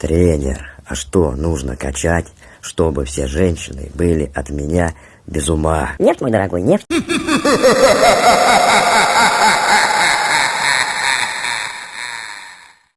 Тренер, а что нужно качать, чтобы все женщины были от меня без ума? Нефть, мой дорогой, нефть.